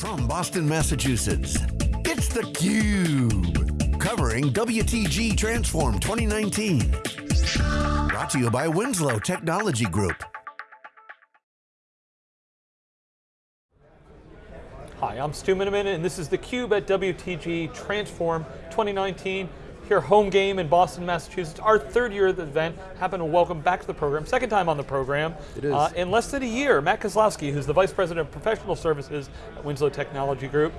From Boston, Massachusetts, it's theCUBE. Covering WTG Transform 2019. Brought to you by Winslow Technology Group. Hi, I'm Stu Miniman, and this is theCUBE at WTG Transform 2019 here home game in Boston, Massachusetts. Our third year of the event. Happen to welcome back to the program, second time on the program. It is. Uh, in less than a year, Matt Kozlowski, who's the Vice President of Professional Services at Winslow Technology Group.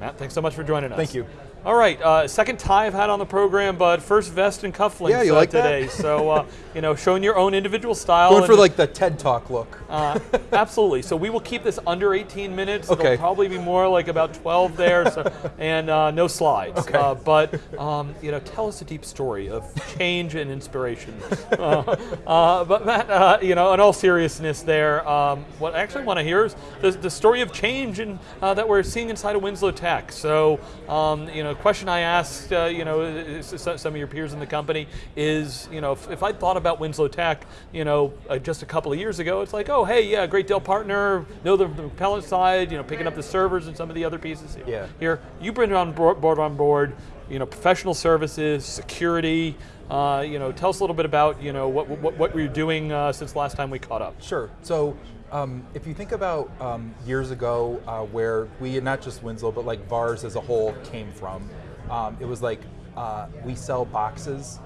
Matt, thanks so much for joining us. Thank you. All right, uh, second tie I've had on the program, but first vest and cufflinks yeah, you uh, like today. That? so, uh, you know, showing your own individual style. Going for like the TED Talk look. Uh, absolutely. So we will keep this under 18 minutes. Okay. It'll probably be more like about 12 there, so, and uh, no slides. Okay. Uh, but um, you know, tell us a deep story of change and inspiration. Uh, uh, but Matt, uh, you know, in all seriousness, there, um, what I actually want to hear is the, the story of change and uh, that we're seeing inside of Winslow Tech. So, um, you know, question I asked, uh, you know, some of your peers in the company is, you know, if, if I thought about Winslow Tech, you know, just a couple of years ago, it's like, oh, hey, yeah, great Dell partner, know the, the repellent side, you know, picking up the servers and some of the other pieces here. Yeah. Here, you bring it on board on board, you know, professional services, security, uh, you know, tell us a little bit about, you know, what, what, what were doing uh, since last time we caught up? Sure, so um, if you think about um, years ago uh, where we, not just Winslow, but like VARs as a whole came from, um, it was like uh, we sell boxes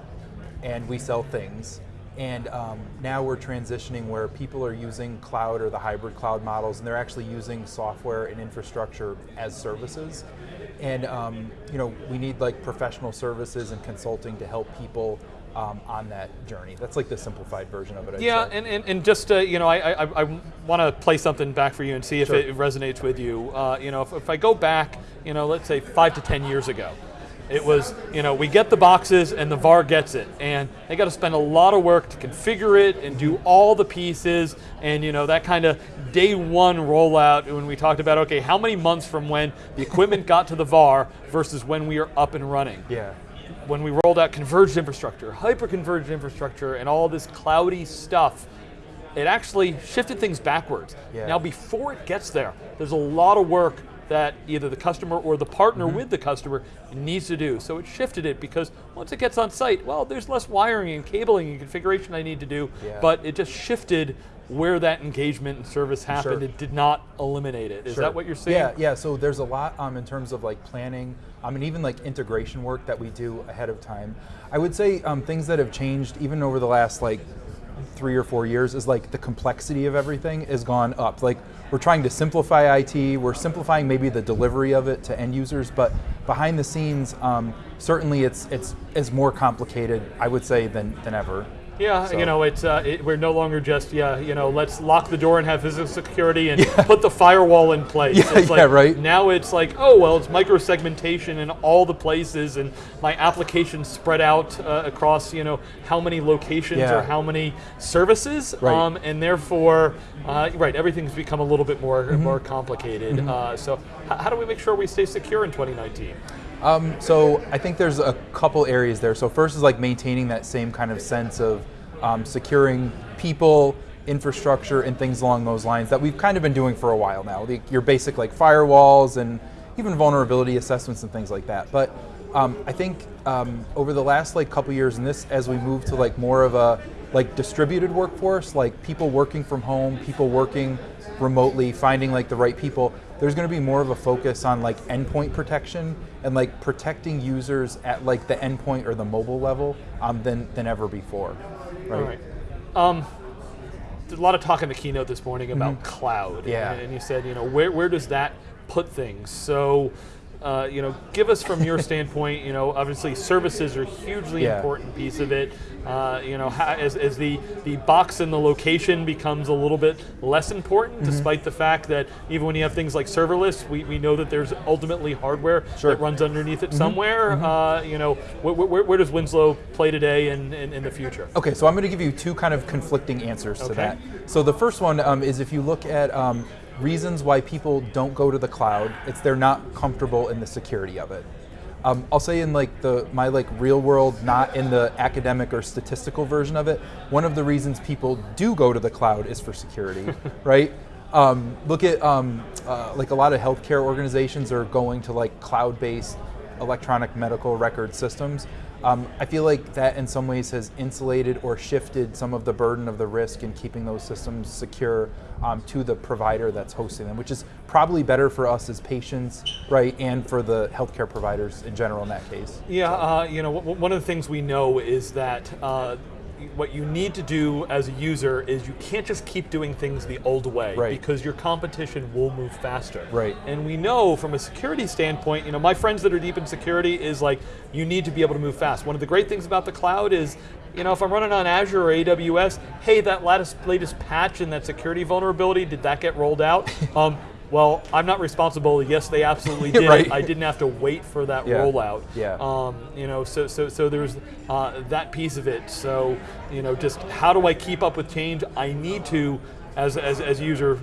and we sell things. And um, now we're transitioning where people are using cloud or the hybrid cloud models and they're actually using software and infrastructure as services. And um, you know, we need like professional services and consulting to help people um, on that journey. That's like the simplified version of it. I'd yeah, say. and, and, and just uh, you know, I, I, I want to play something back for you and see if Sure. it resonates with you. Uh, you know, if, if I go back, you know, let's say five to ten years ago, it was, you know, we get the boxes and the VAR gets it, and they got to spend a lot of work to configure it and do all the pieces, and you know that kind of day one rollout when we talked about okay, how many months from when the equipment got to the VAR versus when we are up and running Yeah. when we rolled out converged infrastructure, hyper-converged infrastructure, and all this cloudy stuff, it actually shifted things backwards. Yeah. Now before it gets there, there's a lot of work that either the customer or the partner Mm-hmm. with the customer needs to do. So it shifted it because once it gets on site, well, there's less wiring and cabling and configuration I need to do, Yeah. but it just shifted where that engagement and service happened. Sure. It did not eliminate it. Is Sure. that what you're seeing? Yeah, yeah. So there's a lot um, in terms of like planning, I mean even like integration work that we do ahead of time. I would say um, things that have changed even over the last like three or four years is like the complexity of everything has gone up. Like we're trying to simplify IT, we're simplifying maybe the delivery of it to end users, but behind the scenes, um, certainly it's it's is more complicated, I would say, than than ever. Yeah, So- you know, it's uh, it, we're no longer just yeah, you know, let's lock the door and have physical security and put the firewall in place. Yeah, it's yeah, like, right. Now it's like, oh well, it's micro segmentation in all the places, and my applications spread out uh, across you know how many locations Yeah. or how many services, Right. um, and therefore, uh, right, everything's become a little bit more Mm-hmm. more complicated. Uh, so, how do we make sure we stay secure in 2019? Um, so I think there's a couple areas there. So first is like maintaining that same kind of sense of um, securing people, infrastructure, and things along those lines that we've kind of been doing for a while now. The, your basic like firewalls and even vulnerability assessments and things like that. But um, I think um, over the last like couple years, and this as we move to like more of a like distributed workforce, like people working from home, people working remotely, finding like the right people, there's going to be more of a focus on like endpoint protection and like protecting users at like the endpoint or the mobile level um, than than ever before. Right. All right. Um, there's a lot of talk in the keynote this morning about cloud. Mm-hmm. Yeah. And, and you said, you know, where, where does that put things? So, uh, you know, give us from your standpoint, you know, obviously services are a hugely Yeah. important piece of it. Uh, you know, ha- as, as the, the box and the location becomes a little bit less important, Mm-hmm. despite the fact that even when you have things like serverless, we, we know that there's ultimately hardware Sure. That runs underneath it somewhere. Uh, you know, where, where, where does Winslow play today and in, in the future? Okay, so I'm going to give you two kind of conflicting answers to that. So the first one um, is if you look at um, reasons why people don't go to the cloud, it's they're not comfortable in the security of it. Um, I'll say in like the my like real world, not in the academic or statistical version of it. One of the reasons people do go to the cloud is for security, right? Um, look at um, uh, like a lot of healthcare organizations are going to like cloud-based electronic medical record systems. Um, I feel like that in some ways has insulated or shifted some of the burden of the risk in keeping those systems secure um, to the provider that's hosting them, which is probably better for us as patients, right, and for the healthcare providers in general in that case. Yeah, uh, you know, one of the things we know is that uh, what you need to do as a user is you can't just keep doing things the old way Right. because your competition will move faster. Right. And we know from a security standpoint, you know, my friends that are deep in security is like you need to be able to move fast. One of the great things about the cloud is you know, if I'm running on Azure or AWS, hey, that latest latest patch and that security vulnerability, did that get rolled out? um, well, I'm not responsible. Yes, they absolutely did. Right. I didn't have to wait for that Yeah. rollout. Yeah. Um, you know, so so so there's uh, that piece of it. So you know, just how do I keep up with change? I need to, as as as user,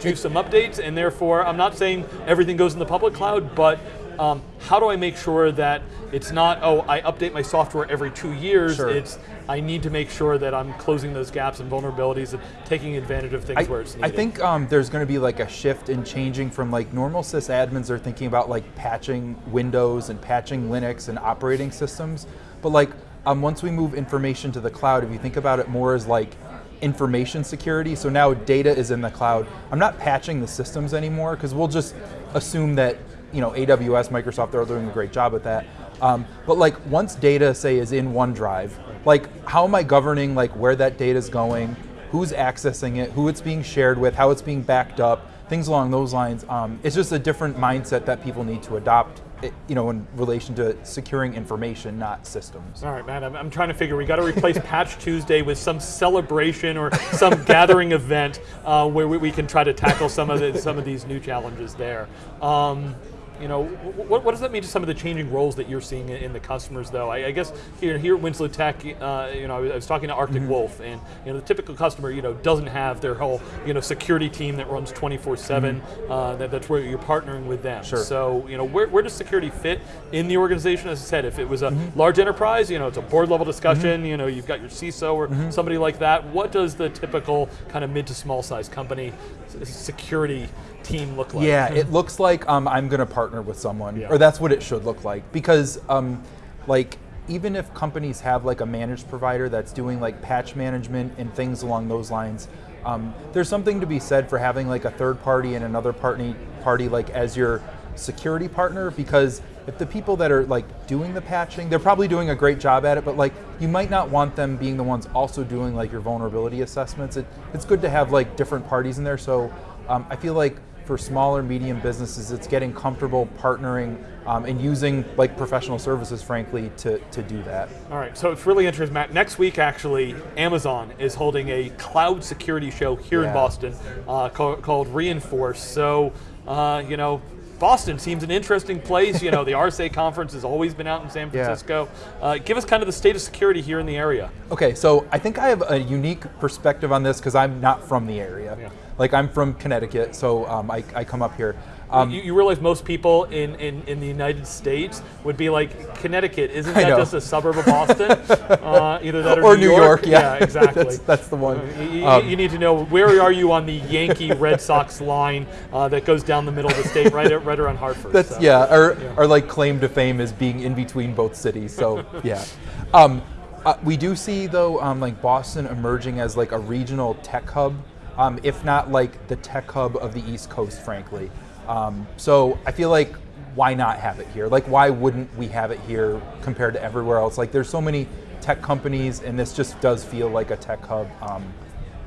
do some updates, and therefore I'm not saying everything goes in the public cloud, but um, how do I make sure that it's not oh I update my software every two years? Sure. It's I need to make sure that I'm closing those gaps and vulnerabilities and taking advantage of things I, where it's needed. I think um, there's going to be like a shift in changing from like normal sysadmins are thinking about like patching Windows and patching Linux and operating systems, but like um, once we move information to the cloud, if you think about it more as like information security, so now data is in the cloud. I'm not patching the systems anymore because we'll just assume that you know AWS, Microsoft, they're doing a great job at that. Um, but like once data say is in OneDrive, like how am I governing like where that data is going? who's accessing it, who it's being shared with, how it's being backed up, things along those lines. Um, it's just a different mindset that people need to adopt, eh, you know, in relation to securing information, not systems. All right, man. I'm, I'm trying to figure. We got to replace Patch Tuesday with some celebration or some gathering event uh, where we, we can try to tackle some of the, some of these new challenges there. Um, you know, what, what does that mean to some of the changing roles that you're seeing in, in the customers, though? I, I guess here here at Winslow Tech, uh, you know, I was, I was talking to Arctic Wolf, and you know, the typical customer, you know, doesn't have their whole you know security team that runs 24/7. Uh, that, that's where you're partnering with them. Sure. So you know, where, where does security fit in the organization? As I said, if it was a large enterprise, you know, it's a board level discussion. You know, you've got your CISO or somebody like that. What does the typical kind of mid to small size company security team look like? Yeah, it looks like um, I'm going to partner with someone, Yeah. or that's what it should look like. Because, um, like, even if companies have like a managed provider that's doing like patch management and things along those lines, um, there's something to be said for having like a third party and another party party like as your security partner. Because if the people that are like doing the patching, they're probably doing a great job at it, but like you might not want them being the ones also doing like your vulnerability assessments. It, it's good to have like different parties in there. So um, I feel like for smaller, medium businesses, it's getting comfortable partnering um, and using like professional services, frankly, to, to do that. All right, so it's really interesting, Matt. Next week, actually, Amazon is holding a cloud security show here in Boston uh, called, called Reinforce. So, uh, you know, Boston seems an interesting place. You know, the RSA conference has always been out in San Yeah. Francisco. Uh, give us kind of the state of security here in the area. Okay, so I think I have a unique perspective on this because I'm not from the area. Yeah. Like I'm from Connecticut, so um, I, I come up here. Um, you, you realize most people in, in, in the United States would be like, Connecticut, isn't that just a suburb of Boston? uh, either that or, or New York, yeah, exactly. that's, that's the one. You, you- Um, you need to know where are you on the Yankee Red Sox line uh, that goes down the middle of the state, right, at- right around Hartford. That's so. yeah, our, our like claim to fame is being in between both cities. So yeah, um, uh, we do see though um, like Boston emerging as like a regional tech hub, um, if not like the tech hub of the East Coast, frankly. Um, so I feel like why not have it here? Like why wouldn't we have it here compared to everywhere else? Like there's so many tech companies, and this just does feel like a tech hub. Um,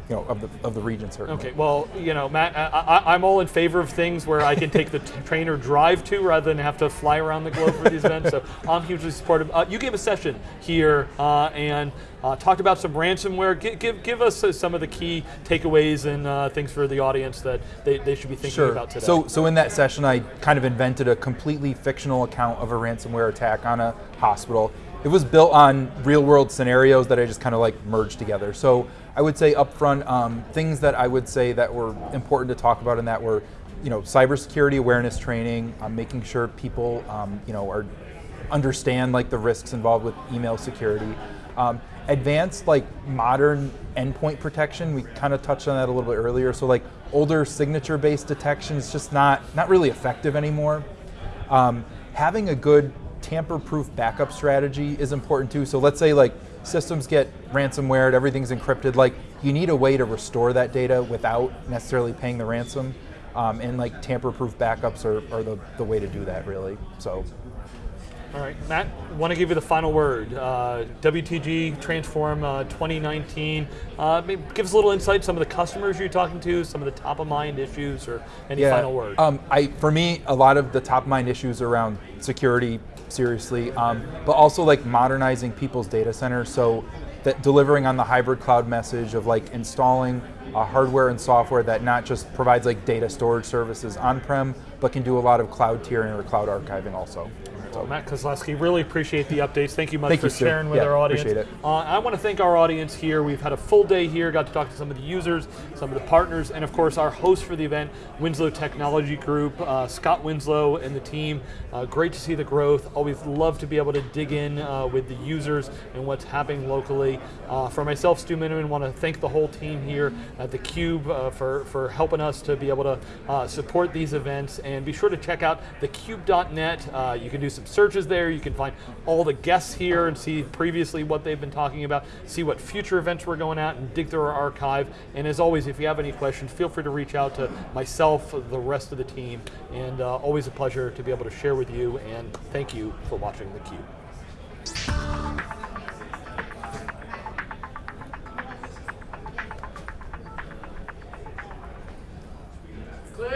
you know, of the of the region certainly. Okay, well, you know, Matt, I, I, I'm all in favor of things where I can take the t- train or drive to rather than have to fly around the globe for these events. So I'm hugely supportive. Uh, you gave a session here uh, and uh, talked about some ransomware. Give, give, give us uh, some of the key takeaways and uh, things for the audience that they, they should be thinking Sure. about today. So, so in that session, I kind of invented a completely fictional account of a ransomware attack on a hospital. It was built on real-world scenarios that I just kind of like merged together. So, I would say upfront um, things that I would say that were important to talk about in that were, you know, cybersecurity awareness training, um, making sure people, um, you know, are understand like the risks involved with email security. Um, advanced like modern endpoint protection, we kind of touched on that a little bit earlier. So like older signature-based detection is just not not really effective anymore. Um, having a good tamper-proof backup strategy is important too. So let's say like systems get ransomware, everything's encrypted. Like you need a way to restore that data without necessarily paying the ransom. Um, and like tamper-proof backups are, are the, the way to do that really. So All right, Matt, want to give you the final word. Uh, WTG Transform uh, 2019. Uh, give us a little insight. Some of the customers you're talking to, some of the top of mind issues, or any final word. Um, I, for me, a lot of the top of mind issues around security, seriously, um, but also like modernizing people's data centers. So that delivering on the hybrid cloud message of like installing uh, hardware and software that not just provides like data storage services on-prem, but can do a lot of cloud tiering or cloud archiving also. So, Matt Kozlowski, really appreciate the updates. Thank you much Thank for you, sharing with Yeah, our audience. Uh, I want to thank our audience here. We've had a full day here, got to talk to some of the users, some of the partners, and of course our host for the event, Winslow Technology Group, uh, Scott Winslow and the team. Uh, great to see the growth. Always love to be able to dig in uh, with the users and what's happening locally. Uh, for myself, Stu Miniman, want to thank the whole team here at the Cube uh, for, for helping us to be able to uh, support these events. And be sure to check out thecube.net. Uh, you can do some searches there. You can find all the guests here and see previously what they've been talking about, see what future events we're going at, and dig through our archive. And as always, if you have any questions, feel free to reach out to myself, the rest of the team. And uh, always a pleasure to be able to share with you. And thank you for watching theCUBE.